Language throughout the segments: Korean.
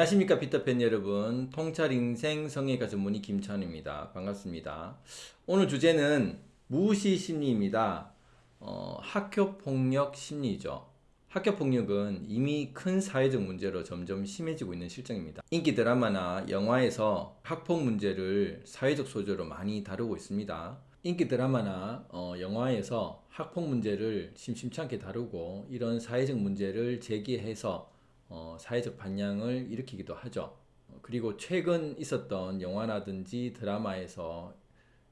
안녕하십니까 피터팬 여러분. 통찰인생 성형외과 전문의 김찬입니다. 반갑습니다. 오늘 주제는 무시심리입니다. 어, 학교폭력 심리죠. 학교폭력은 이미 큰 사회적 문제로 점점 심해지고 있는 실정입니다. 인기 드라마나 영화에서 학폭 문제를 사회적 소재로 많이 다루고 있습니다. 인기 드라마나 어, 영화에서 학폭 문제를 심심찮게 다루고 이런 사회적 문제를 제기해서 어, 사회적 반향을 일으키기도 하죠. 그리고 최근 있었던 영화라든지 드라마에서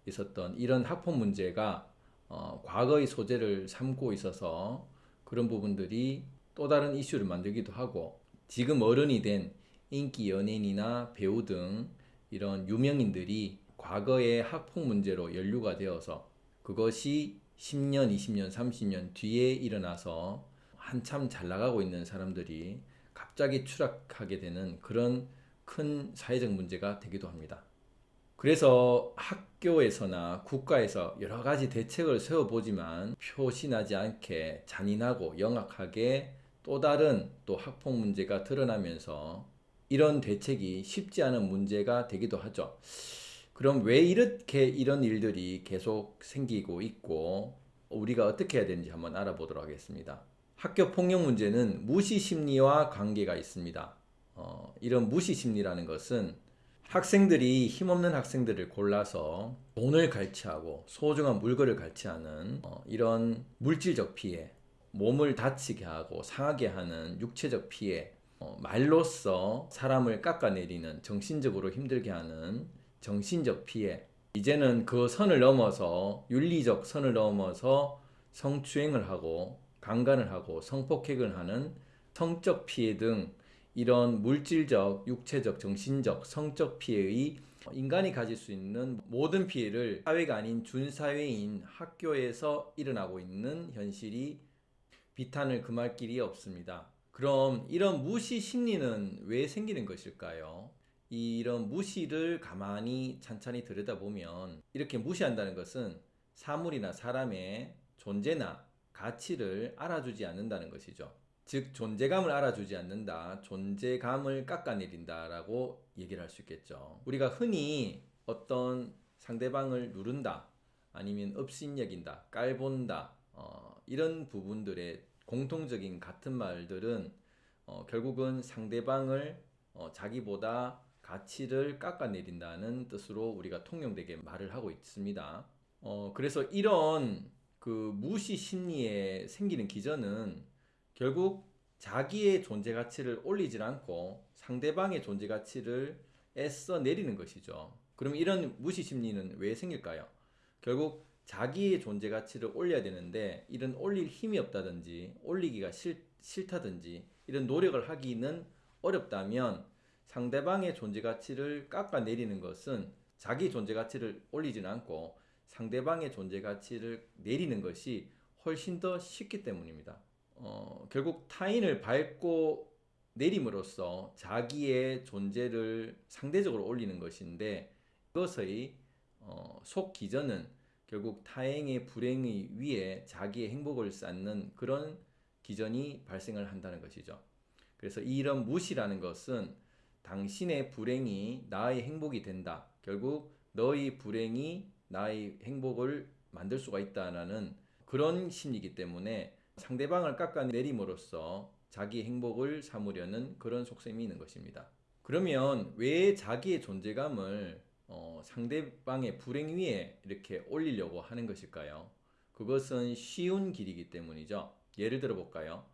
있었던 이런 학폭 문제가 어, 과거의 소재를 삼고 있어서 그런 부분들이 또 다른 이슈를 만들기도 하고 지금 어른이 된 인기 연예인이나 배우 등 이런 유명인들이 과거의 학폭 문제로 연루가 되어서 그것이 10년, 20년, 30년 뒤에 일어나서 한참 잘 나가고 있는 사람들이 갑자기 추락하게 되는 그런 큰 사회적 문제가 되기도 합니다. 그래서 학교에서나 국가에서 여러 가지 대책을 세워보지만 표시나지 않게 잔인하고 영악하게 또 다른 또 학폭 문제가 드러나면서 이런 대책이 쉽지 않은 문제가 되기도 하죠. 그럼 왜 이렇게 이런 일들이 계속 생기고 있고 우리가 어떻게 해야 되는지 한번 알아보도록 하겠습니다. 학교 폭력 문제는 무시 심리와 관계가 있습니다. 어, 이런 무시 심리라는 것은 학생들이 힘없는 학생들을 골라서 돈을 갈취하고 소중한 물건을 갈취하는 어, 이런 물질적 피해, 몸을 다치게 하고 상하게 하는 육체적 피해, 어, 말로써 사람을 깎아내리는 정신적으로 힘들게 하는 정신적 피해 이제는 그 선을 넘어서 윤리적 선을 넘어서 성추행을 하고 강간을 하고 성폭행을 하는 성적 피해 등 이런 물질적, 육체적, 정신적, 성적 피해의 인간이 가질 수 있는 모든 피해를 사회가 아닌 준사회인 학교에서 일어나고 있는 현실이 비탄을 금할 길이 없습니다. 그럼 이런 무시 심리는 왜 생기는 것일까요? 이런 무시를 가만히 찬찬히 들여다보면 이렇게 무시한다는 것은 사물이나 사람의 존재나 가치를 알아주지 않는다는 것이죠. 즉 존재감을 알아주지 않는다. 존재감을 깎아내린다 라고 얘기를 할 수 있겠죠. 우리가 흔히 어떤 상대방을 누른다 아니면 업신여긴다 깔본다 어, 이런 부분들의 공통적인 같은 말들은 어, 결국은 상대방을 어, 자기보다 가치를 깎아내린다는 뜻으로 우리가 통용되게 말을 하고 있습니다. 어, 그래서 이런 그 무시 심리에 생기는 기전은 결국 자기의 존재 가치를 올리질 않고 상대방의 존재 가치를 애써 내리는 것이죠. 그럼 이런 무시 심리는 왜 생길까요? 결국 자기의 존재 가치를 올려야 되는데 이런 올릴 힘이 없다든지 올리기가 싫, 싫다든지 이런 노력을 하기는 어렵다면 상대방의 존재 가치를 깎아내리는 것은 자기 존재 가치를 올리지는 않고 상대방의 존재 가치를 내리는 것이 훨씬 더 쉽기 때문입니다. 어, 결국 타인을 밟고 내림으로써 자기의 존재를 상대적으로 올리는 것인데 그것의 어, 속 기전은 결국 타행의 불행의 위에 자기의 행복을 쌓는 그런 기전이 발생을 한다는 것이죠. 그래서 이런 무시라는 것은 당신의 불행이 나의 행복이 된다. 결국 너의 불행이 나의 행복을 만들 수가 있다는 그런 심리이기 때문에 상대방을 깎아내림으로써 자기 행복을 삼으려는 그런 속셈이 있는 것입니다. 그러면 왜 자기의 존재감을 어, 상대방의 불행 위에 이렇게 올리려고 하는 것일까요? 그것은 쉬운 길이기 때문이죠. 예를 들어 볼까요?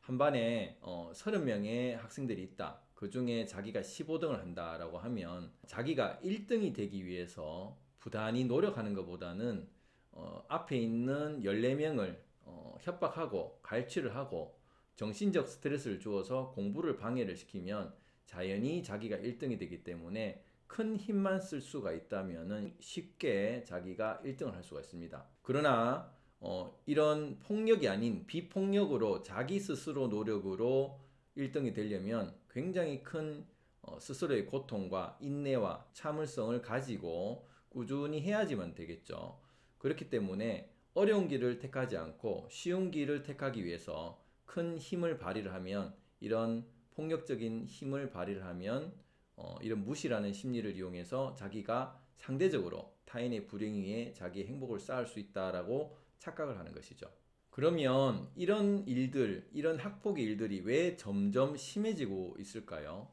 한 반에 어, 30명의 학생들이 있다. 그 중에 자기가 15등을 한다라고 하면 자기가 1등이 되기 위해서 부단히 노력하는 것보다는 어, 앞에 있는 14명을 어, 협박하고 갈취를 하고 정신적 스트레스를 주어서 공부를 방해를 시키면 자연히 자기가 1등이 되기 때문에 큰 힘만 쓸 수가 있다면 쉽게 자기가 1등을 할 수가 있습니다. 그러나 어, 이런 폭력이 아닌 비폭력으로 자기 스스로 노력으로 1등이 되려면 굉장히 큰 어, 스스로의 고통과 인내와 참을성을 가지고 꾸준히 해야지만 되겠죠. 그렇기 때문에 어려운 길을 택하지 않고 쉬운 길을 택하기 위해서 큰 힘을 발휘를 하면 이런 폭력적인 힘을 발휘를 하면 어, 이런 무시라는 심리를 이용해서 자기가 상대적으로 타인의 불행 위에 자기의 행복을 쌓을 수 있다라고 착각을 하는 것이죠. 그러면 이런 일들, 이런 학폭의 일들이 왜 점점 심해지고 있을까요?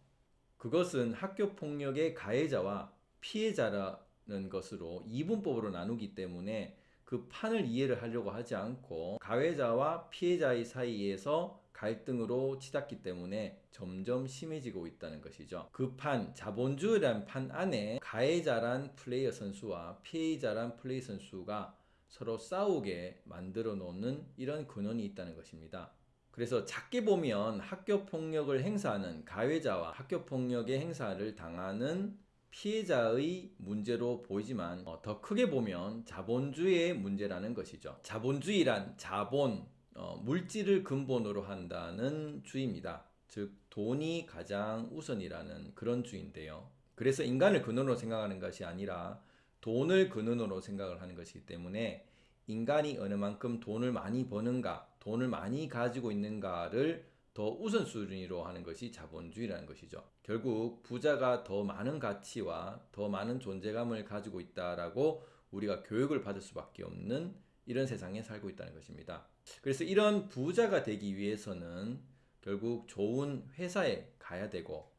그것은 학교 폭력의 가해자와 피해자라 는 것으로 이분법으로 나누기 때문에 그 판을 이해를 하려고 하지 않고 가해자와 피해자의 사이에서 갈등으로 치닫기 때문에 점점 심해지고 있다는 것이죠. 그 판, 자본주의란 판 안에 가해자란 플레이어 선수와 피해자란 플레이어 선수가 서로 싸우게 만들어 놓는 이런 근원이 있다는 것입니다. 그래서 작게 보면 학교 폭력을 행사하는 가해자와 학교 폭력의 행사를 당하는 피해자의 문제로 보이지만 어, 더 크게 보면 자본주의의 문제라는 것이죠. 자본주의란 자본, 어, 물질을 근본으로 한다는 주의입니다. 즉 돈이 가장 우선이라는 그런 주의인데요. 그래서 인간을 근원으로 생각하는 것이 아니라 돈을 근원으로 생각을 하는 것이기 때문에 인간이 어느 만큼 돈을 많이 버는가, 돈을 많이 가지고 있는가를 더 우선순위로 하는 것이 자본주의라는 것이죠. 결국 부자가 더 많은 가치와 더 많은 존재감을 가지고 있다라고 우리가 교육을 받을 수밖에 없는 이런 세상에 살고 있다는 것입니다. 그래서 이런 부자가 되기 위해서는 결국 좋은 회사에 가야 되고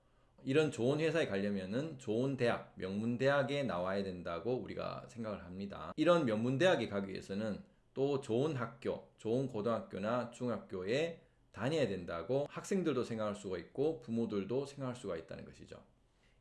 이런 좋은 회사에 가려면은 좋은 대학, 명문 대학에 나와야 된다고 우리가 생각을 합니다. 이런 명문 대학에 가기 위해서는 또 좋은 학교, 좋은 고등학교나 중학교에 다녀야 된다고 학생들도 생각할 수가 있고 부모들도 생각할 수가 있다는 것이죠.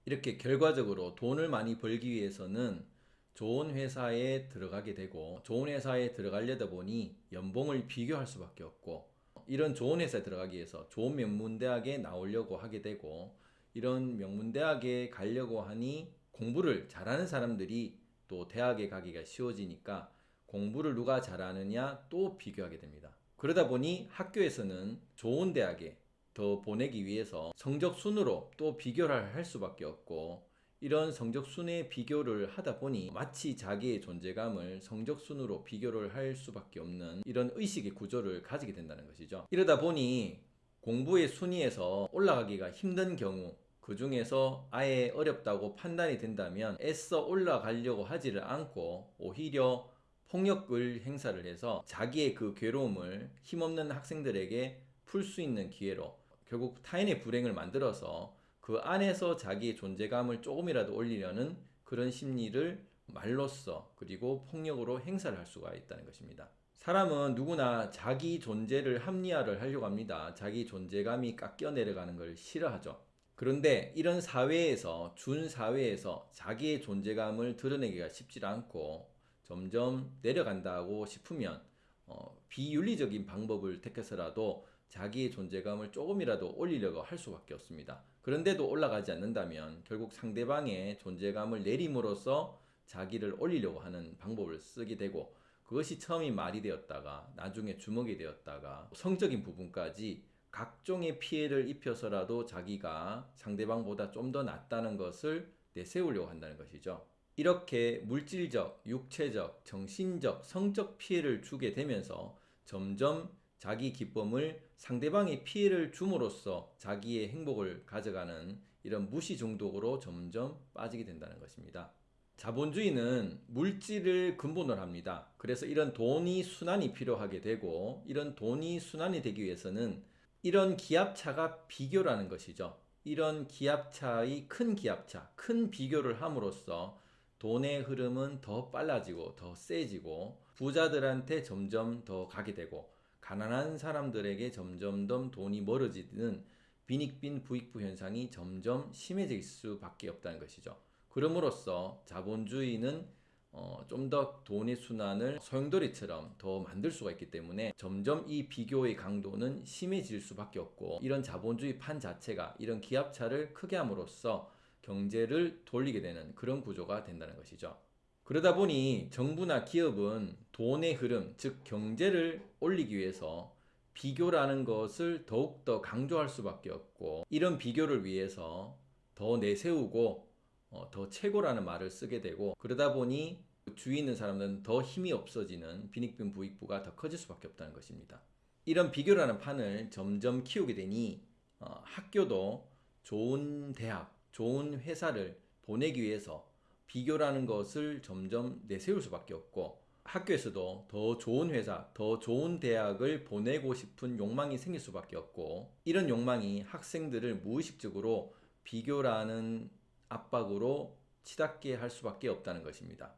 이렇게 결과적으로 돈을 많이 벌기 위해서는 좋은 회사에 들어가게 되고 좋은 회사에 들어가려다 보니 연봉을 비교할 수밖에 없고 이런 좋은 회사에 들어가기 위해서 좋은 명문대학에 나오려고 하게 되고 이런 명문대학에 가려고 하니 공부를 잘하는 사람들이 또 대학에 가기가 쉬워지니까 공부를 누가 잘하느냐 또 비교하게 됩니다. 그러다 보니 학교에서는 좋은 대학에 더 보내기 위해서 성적 순으로 또 비교를 할 수밖에 없고 이런 성적 순의 비교를 하다 보니 마치 자기의 존재감을 성적 순으로 비교를 할 수밖에 없는 이런 의식의 구조를 가지게 된다는 것이죠. 이러다 보니 공부의 순위에서 올라가기가 힘든 경우 그 중에서 아예 어렵다고 판단이 된다면 애써 올라가려고 하지를 않고 오히려 폭력을 행사를 해서 자기의 그 괴로움을 힘없는 학생들에게 풀 수 있는 기회로 결국 타인의 불행을 만들어서 그 안에서 자기의 존재감을 조금이라도 올리려는 그런 심리를 말로써 그리고 폭력으로 행사를 할 수가 있다는 것입니다. 사람은 누구나 자기 존재를 합리화를 하려고 합니다. 자기 존재감이 깎여 내려가는 걸 싫어하죠. 그런데 이런 사회에서, 준 사회에서 자기의 존재감을 드러내기가 쉽지 않고 점점 내려간다고 싶으면 어, 비윤리적인 방법을 택해서라도 자기의 존재감을 조금이라도 올리려고 할 수밖에 없습니다. 그런데도 올라가지 않는다면 결국 상대방의 존재감을 내림으로써 자기를 올리려고 하는 방법을 쓰게 되고 그것이 처음이 말이 되었다가 나중에 주먹이 되었다가 성적인 부분까지 각종의 피해를 입혀서라도 자기가 상대방보다 좀 더 낫다는 것을 내세우려고 한다는 것이죠. 이렇게 물질적, 육체적, 정신적, 성적 피해를 주게 되면서 점점 자기 기쁨을 상대방의 피해를 줌으로써 자기의 행복을 가져가는 이런 무시 중독으로 점점 빠지게 된다는 것입니다. 자본주의는 물질을 근본으로 합니다. 그래서 이런 돈이 순환이 필요하게 되고 이런 돈이 순환이 되기 위해서는 이런 기압차가 비교라는 것이죠. 이런 기압차의 큰 기압차, 큰 비교를 함으로써 돈의 흐름은 더 빨라지고 더 세지고 부자들한테 점점 더 가게 되고 가난한 사람들에게 점점 더 돈이 멀어지는 빈익빈 부익부 현상이 점점 심해질 수밖에 없다는 것이죠. 그럼으로써 자본주의는 어, 좀 더 돈의 순환을 소용돌이처럼 더 만들 수가 있기 때문에 점점 이 비교의 강도는 심해질 수밖에 없고 이런 자본주의 판 자체가 이런 기압차를 크게 함으로써 경제를 돌리게 되는 그런 구조가 된다는 것이죠. 그러다 보니 정부나 기업은 돈의 흐름, 즉 경제를 올리기 위해서 비교라는 것을 더욱더 강조할 수밖에 없고 이런 비교를 위해서 더 내세우고 어, 더 최고라는 말을 쓰게 되고 그러다 보니 주위 있는 사람들은 더 힘이 없어지는 빈익빈 부익부가 더 커질 수밖에 없다는 것입니다. 이런 비교라는 판을 점점 키우게 되니 어, 학교도 좋은 대학, 좋은 회사를 보내기 위해서 비교라는 것을 점점 내세울 수밖에 없고 학교에서도 더 좋은 회사, 더 좋은 대학을 보내고 싶은 욕망이 생길 수밖에 없고 이런 욕망이 학생들을 무의식적으로 비교라는 압박으로 치닫게 할 수밖에 없다는 것입니다.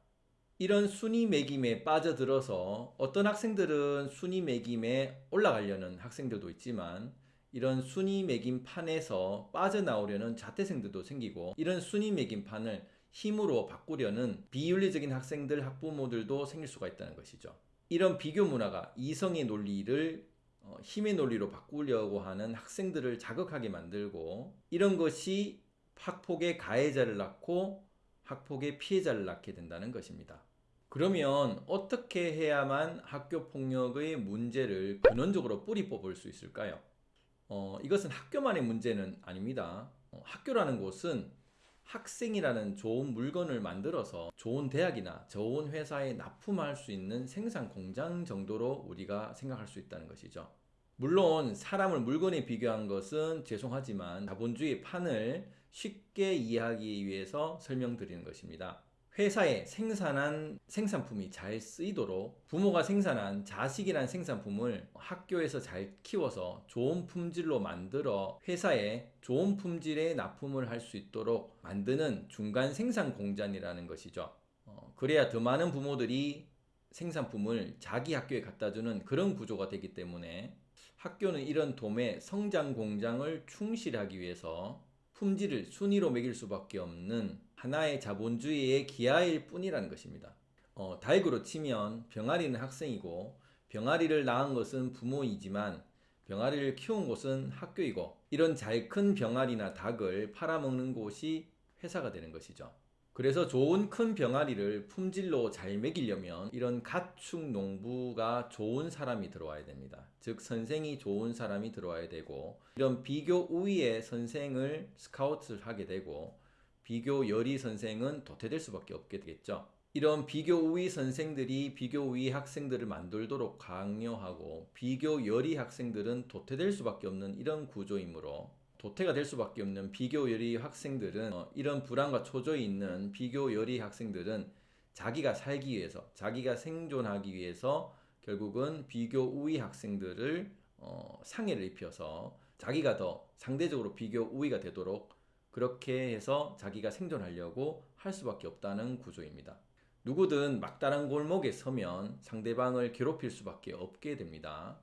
이런 순위 매김에 빠져들어서 어떤 학생들은 순위 매김에 올라가려는 학생들도 있지만 이런 순위 매김 판에서 빠져나오려는 자퇴생들도 생기고 이런 순위 매김 판을 힘으로 바꾸려는 비윤리적인 학생들 학부모들도 생길 수가 있다는 것이죠. 이런 비교 문화가 이성의 논리를 어, 힘의 논리로 바꾸려고 하는 학생들을 자극하게 만들고 이런 것이 학폭의 가해자를 낳고 학폭의 피해자를 낳게 된다는 것입니다. 그러면 어떻게 해야만 학교 폭력의 문제를 근원적으로 뿌리 뽑을 수 있을까요? 어, 이것은 학교만의 문제는 아닙니다. 어, 학교라는 곳은 학생이라는 좋은 물건을 만들어서 좋은 대학이나 좋은 회사에 납품할 수 있는 생산 공장 정도로 우리가 생각할 수 있다는 것이죠. 물론 사람을 물건에 비교한 것은 죄송하지만 자본주의 판을 쉽게 이해하기 위해서 설명드리는 것입니다. 회사에 생산한 생산품이 잘 쓰이도록 부모가 생산한 자식이란 생산품을 학교에서 잘 키워서 좋은 품질로 만들어 회사에 좋은 품질의 납품을 할 수 있도록 만드는 중간 생산 공장이라는 것이죠. 어, 그래야 더 많은 부모들이 생산품을 자기 학교에 갖다 주는 그런 구조가 되기 때문에 학교는 이런 도매 성장 공장을 충실하기 위해서 품질을 순위로 매길 수밖에 없는 하나의 자본주의의 기하일 뿐이라는 것입니다. 어, 다익으로 치면 병아리는 학생이고 병아리를 낳은 것은 부모이지만 병아리를 키운 곳은 학교이고 이런 잘 큰 병아리나 닭을 팔아먹는 곳이 회사가 되는 것이죠. 그래서 좋은 큰 병아리를 품질로 잘 먹이려면 이런 가축 농부가 좋은 사람이 들어와야 됩니다. 즉 선생이 좋은 사람이 들어와야 되고 이런 비교 우위의 선생을 스카우트를 하게 되고 비교 열의 선생은 도태될 수밖에 없게 되겠죠. 이런 비교 우위 선생들이 비교 우위 학생들을 만들도록 강요하고 비교 열의 학생들은 도태될 수밖에 없는 이런 구조이므로 도태가 될 수밖에 없는 비교 열의 학생들은 어, 이런 불안과 초조에 있는 비교 열의 학생들은 자기가 살기 위해서 자기가 생존하기 위해서 결국은 비교 우위 학생들을 어, 상해를 입혀서 자기가 더 상대적으로 비교 우위가 되도록 그렇게 해서 자기가 생존하려고 할 수밖에 없다는 구조입니다. 누구든 막다른 골목에 서면 상대방을 괴롭힐 수밖에 없게 됩니다.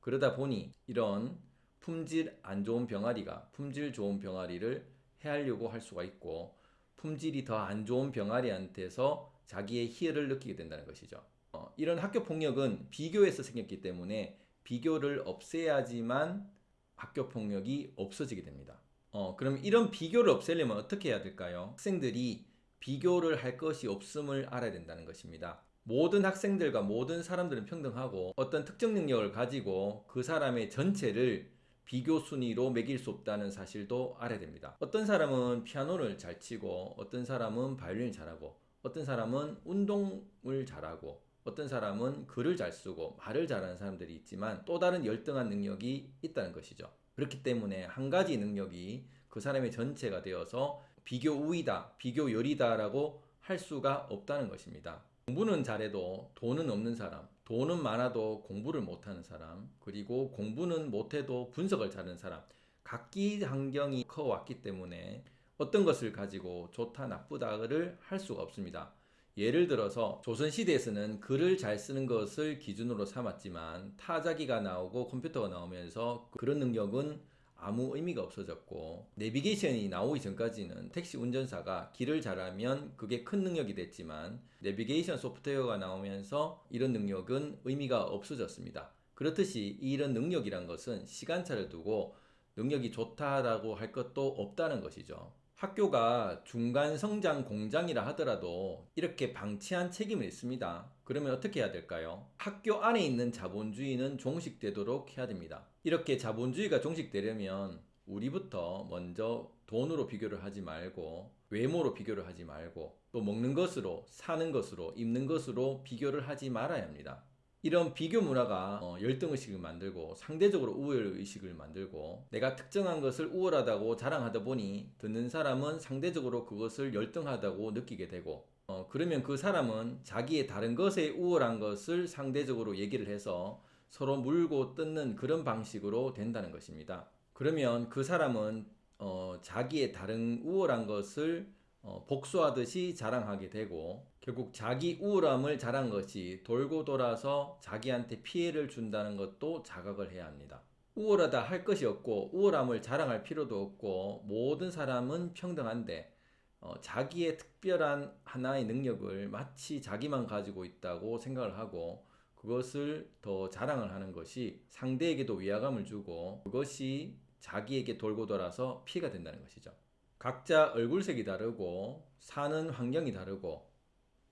그러다 보니 이런 품질 안 좋은 병아리가 품질 좋은 병아리를 해하려고 할 수가 있고 품질이 더 안 좋은 병아리한테서 자기의 희열을 느끼게 된다는 것이죠. 어, 이런 학교 폭력은 비교에서 생겼기 때문에 비교를 없애야지만 학교 폭력이 없어지게 됩니다. 어, 그럼 이런 비교를 없애려면 어떻게 해야 될까요? 학생들이 비교를 할 것이 없음을 알아야 된다는 것입니다. 모든 학생들과 모든 사람들은 평등하고 어떤 특정 능력을 가지고 그 사람의 전체를 비교 순위로 매길 수 없다는 사실도 알아야 됩니다. 어떤 사람은 피아노를 잘 치고 어떤 사람은 바이올린을 잘하고 어떤 사람은 운동을 잘하고 어떤 사람은 글을 잘 쓰고 말을 잘하는 사람들이 있지만 또 다른 열등한 능력이 있다는 것이죠. 그렇기 때문에 한 가지 능력이 그 사람의 전체가 되어서 비교 우위다, 비교 열이다라고 할 수가 없다는 것입니다. 공부는 잘해도 돈은 없는 사람, 돈은 많아도 공부를 못하는 사람, 그리고 공부는 못해도 분석을 잘하는 사람, 각기 환경이 커왔기 때문에 어떤 것을 가지고 좋다 나쁘다를 할 수가 없습니다. 예를 들어서 조선시대에서는 글을 잘 쓰는 것을 기준으로 삼았지만 타자기가 나오고 컴퓨터가 나오면서 그런 능력은 아무 의미가 없어졌고 내비게이션이 나오기 전까지는 택시 운전사가 길을 잘하면 그게 큰 능력이 됐지만 내비게이션 소프트웨어가 나오면서 이런 능력은 의미가 없어졌습니다. 그렇듯이 이런 능력이란 것은 시간차를 두고 능력이 좋다라고 할 것도 없다는 것이죠. 학교가 중간 성장 공장이라 하더라도 이렇게 방치한 책임을 있습니다. 그러면 어떻게 해야 될까요? 학교 안에 있는 자본주의는 종식되도록 해야 됩니다. 이렇게 자본주의가 종식되려면 우리부터 먼저 돈으로 비교를 하지 말고 외모로 비교를 하지 말고 또 먹는 것으로 사는 것으로 입는 것으로 비교를 하지 말아야 합니다. 이런 비교 문화가 어, 열등의식을 만들고 상대적으로 우월의식을 만들고 내가 특정한 것을 우월하다고 자랑하다 보니 듣는 사람은 상대적으로 그것을 열등하다고 느끼게 되고 어, 그러면 그 사람은 자기의 다른 것에 우월한 것을 상대적으로 얘기를 해서 서로 물고 뜯는 그런 방식으로 된다는 것입니다. 그러면 그 사람은 어, 자기의 다른 우월한 것을 어, 복수하듯이 자랑하게 되고 결국 자기 우월함을 자랑 것이 돌고 돌아서 자기한테 피해를 준다는 것도 자각을 해야 합니다. 우월하다 할 것이 없고 우월함을 자랑할 필요도 없고 모든 사람은 평등한데 어, 자기의 특별한 하나의 능력을 마치 자기만 가지고 있다고 생각을 하고 그것을 더 자랑을 하는 것이 상대에게도 위화감을 주고 그것이 자기에게 돌고 돌아서 피해가 된다는 것이죠. 각자 얼굴색이 다르고 사는 환경이 다르고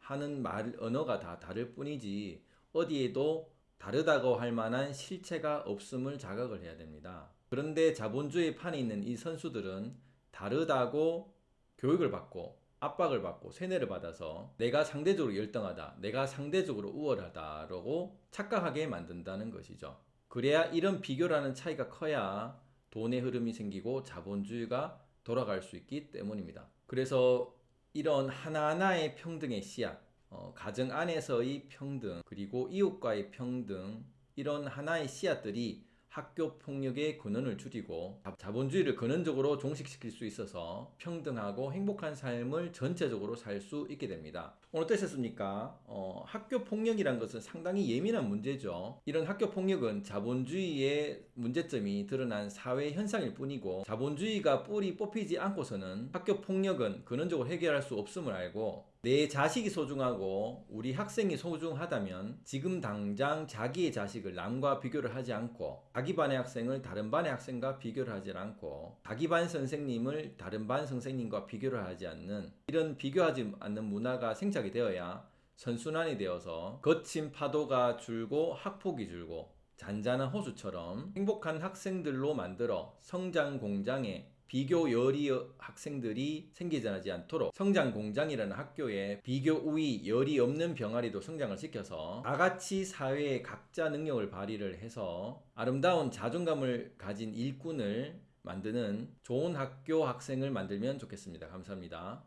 하는 말 언어가 다 다를 뿐이지 어디에도 다르다고 할 만한 실체가 없음을 자각을 해야 됩니다. 그런데 자본주의 판에 있는 이 선수들은 다르다고 교육을 받고 압박을 받고 세뇌를 받아서 내가 상대적으로 열등하다, 내가 상대적으로 우월하다라고 착각하게 만든다는 것이죠. 그래야 이런 비교라는 차이가 커야 돈의 흐름이 생기고 자본주의가 돌아갈 수 있기 때문입니다. 그래서 이런 하나하나의 평등의 씨앗, 어, 가정 안에서의 평등, 그리고 이웃과의 평등, 이런 하나의 씨앗들이 학교 폭력의 근원을 줄이고 자- 자본주의를 근원적으로 종식시킬 수 있어서 평등하고 행복한 삶을 전체적으로 살 수 있게 됩니다. 오늘 어떠셨습니까? 어, 학교 폭력이란 것은 상당히 예민한 문제죠. 이런 학교 폭력은 자본주의의 문제점이 드러난 사회 현상일 뿐이고 자본주의가 뿌리 뽑히지 않고서는 학교 폭력은 근원적으로 해결할 수 없음을 알고 내 자식이 소중하고 우리 학생이 소중하다면 지금 당장 자기의 자식을 남과 비교를 하지 않고 자기 반의 학생을 다른 반의 학생과 비교를 하지 않고 자기 반 선생님을 다른 반 선생님과 비교를 하지 않는 이런 비교하지 않는 문화가 생착이 되어야 선순환이 되어서 거친 파도가 줄고 학폭이 줄고 잔잔한 호수처럼 행복한 학생들로 만들어 성장 공장에 비교 열이 학생들이 생기지 않도록 성장 공장이라는 학교에 비교 우위 열이 없는 병아리도 성장을 시켜서 다같이 사회의 각자 능력을 발휘를 해서 아름다운 자존감을 가진 일꾼을 만드는 좋은 학교 학생을 만들면 좋겠습니다. 감사합니다.